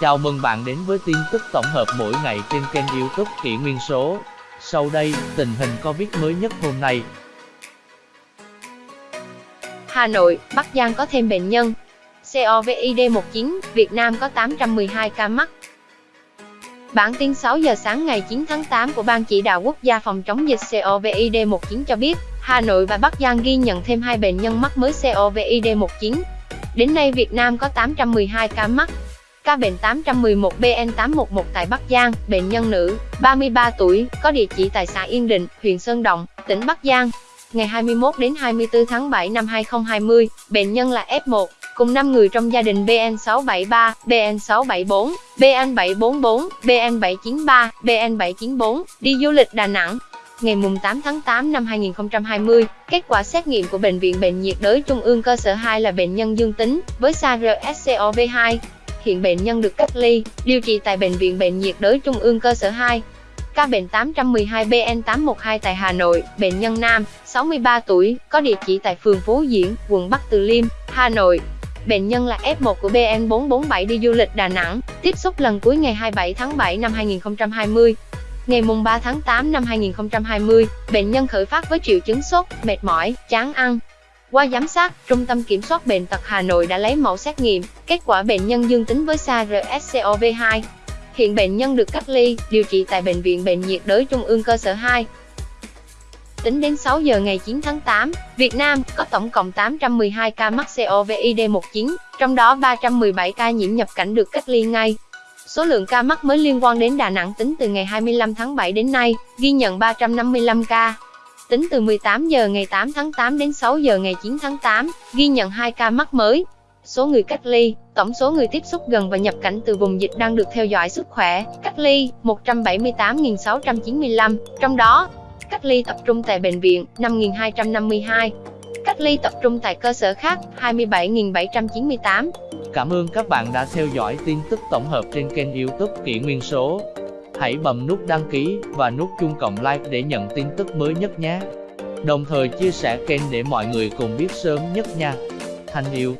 Chào mừng bạn đến với tin tức tổng hợp mỗi ngày trên kênh youtube Kỷ Nguyên Số. Sau đây, tình hình Covid mới nhất hôm nay. Hà Nội, Bắc Giang có thêm bệnh nhân. COVID-19, Việt Nam có 812 ca mắc. Bản tin 6 giờ sáng ngày 9 tháng 8 của Ban Chỉ đạo Quốc gia phòng chống dịch COVID-19 cho biết, Hà Nội và Bắc Giang ghi nhận thêm hai bệnh nhân mắc mới COVID-19. Đến nay Việt Nam có 812 ca mắc. Ca bệnh 811 BN811 tại Bắc Giang, bệnh nhân nữ, 33 tuổi, có địa chỉ tại xã Yên Định, huyện Sơn Động, tỉnh Bắc Giang. Ngày 21 đến 24 tháng 7 năm 2020, bệnh nhân là F1, cùng 5 người trong gia đình BN673, BN674, BN744, BN793, BN794 đi du lịch Đà Nẵng. Ngày 8 tháng 8 năm 2020, kết quả xét nghiệm của Bệnh viện Bệnh nhiệt đới Trung ương cơ sở 2 là bệnh nhân dương tính với SARS-CoV-2. Hiện bệnh nhân được cách ly, điều trị tại Bệnh viện Bệnh nhiệt đới Trung ương cơ sở 2. Ca bệnh 812 BN812 tại Hà Nội, bệnh nhân nam, 63 tuổi, có địa chỉ tại phường Phú Diễn, quận Bắc Từ Liêm, Hà Nội. Bệnh nhân là F1 của BN447 đi du lịch Đà Nẵng, tiếp xúc lần cuối ngày 27 tháng 7 năm 2020. Ngày mùng 3 tháng 8 năm 2020, bệnh nhân khởi phát với triệu chứng sốt, mệt mỏi, chán ăn. Qua giám sát, Trung tâm Kiểm soát Bệnh tật Hà Nội đã lấy mẫu xét nghiệm, kết quả bệnh nhân dương tính với SARS-CoV-2. Hiện bệnh nhân được cách ly, điều trị tại Bệnh viện Bệnh nhiệt đới Trung ương cơ sở 2. Tính đến 6 giờ ngày 9 tháng 8, Việt Nam có tổng cộng 812 ca mắc COVID-19, trong đó 317 ca nhiễm nhập cảnh được cách ly ngay. Số lượng ca mắc mới liên quan đến Đà Nẵng tính từ ngày 25 tháng 7 đến nay, ghi nhận 355 ca. Tính từ 18 giờ ngày 8 tháng 8 đến 6 giờ ngày 9 tháng 8, ghi nhận 2 ca mắc mới. Số người cách ly, tổng số người tiếp xúc gần và nhập cảnh từ vùng dịch đang được theo dõi sức khỏe, cách ly 178.695, trong đó cách ly tập trung tại bệnh viện 5.252, cách ly tập trung tại cơ sở khác 27.798. Cảm ơn các bạn đã theo dõi tin tức tổng hợp trên kênh youtube Kỷ Nguyên Số. Hãy bấm nút đăng ký và nút chuông cộng like để nhận tin tức mới nhất nhé. Đồng thời chia sẻ kênh để mọi người cùng biết sớm nhất nha. Thành yêu